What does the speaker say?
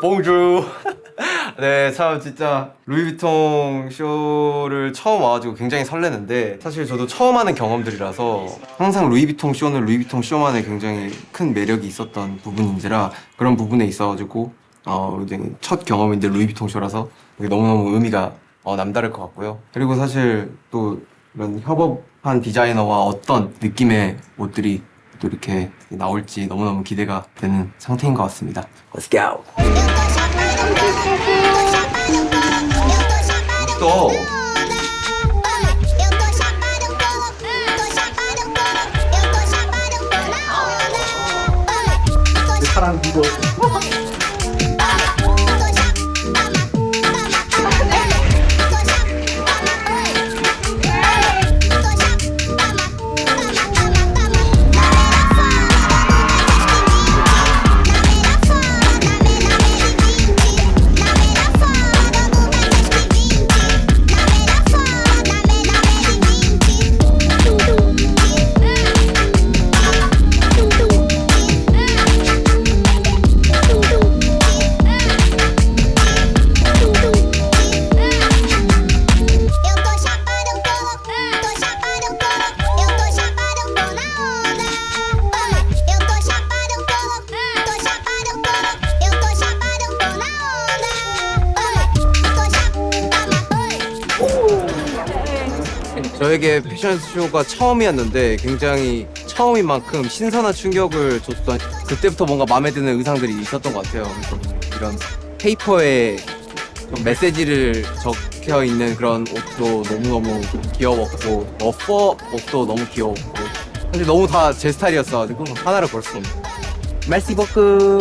봉주 네, 참 진짜 루이비통 쇼를 처음 와가지고 굉장히 설레는데 사실 저도 처음 하는 경험들이라서 항상 루이비통 쇼는 루이비통 쇼만의 굉장히 큰 매력이 있었던 부분인지라 그런 부분에 있어가지고 어, 이제 첫 경험인데 루이비통 쇼라서 너무너무 의미가 어, 남다를 것 같고요. 그리고 사실 또 이런 협업 한 디자이너와 어떤 느낌의 옷들이 또 이렇게 나올지 너무너무 기대가 되는 상태인 것 같습니다. Let's go! 또 사람 누구 저에게 패션쇼가 처음이었는데 굉장히 처음인 만큼 신선한 충격을 줬던 그때부터 뭔가 마음에 드는 의상들이 있었던 것 같아요. 이런 페이퍼에 좀 메시지를 적혀 있는 그런 옷도 너무너무 귀여웠고 러퍼 옷도 너무 귀여웠고 사실 너무 다 제 스타일이었어가지고 하나를 고를 수 없는 말씨 버크